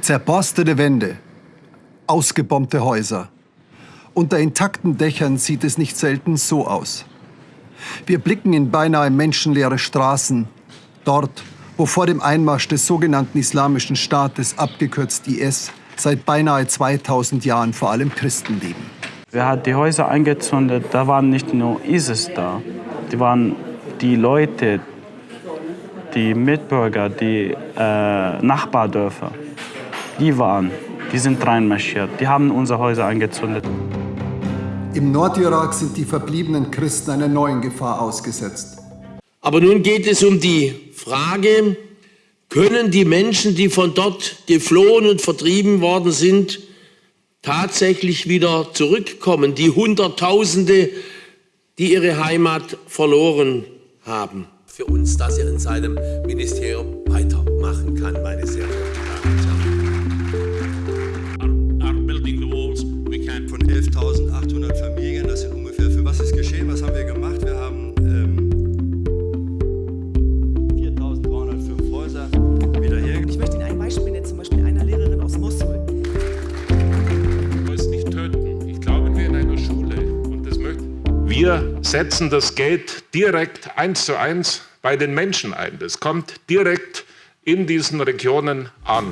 Zerborstete Wände, ausgebombte Häuser. Unter intakten Dächern sieht es nicht selten so aus. Wir blicken in beinahe menschenleere Straßen, dort, wo vor dem Einmarsch des sogenannten Islamischen Staates, abgekürzt IS, seit beinahe 2000 Jahren vor allem Christen leben. Wer hat die Häuser eingezündet? Da waren nicht nur ISIS da, die waren die Leute, die Mitbürger, die äh, Nachbardörfer. Die waren, die sind reinmarschiert, die haben unsere Häuser eingezündet. Im Nordirak sind die verbliebenen Christen einer neuen Gefahr ausgesetzt. Aber nun geht es um die Frage, können die Menschen, die von dort geflohen und vertrieben worden sind, tatsächlich wieder zurückkommen, die Hunderttausende, die ihre Heimat verloren haben. Für uns, dass er in seinem Ministerium weitermachen kann, meine sehr verehrten Von 11.800 Familien, das sind ungefähr, für was ist geschehen, was haben wir gemacht? Wir haben ähm, 4.305 Häuser wieder her. Ich möchte Ihnen ein Beispiel nennen, zum Beispiel einer Lehrerin aus Mosul. nicht töten. Ich glaube, wir in einer Schule und das möchten. Wir setzen das Geld direkt eins zu eins bei den Menschen ein. Das kommt direkt in diesen Regionen an.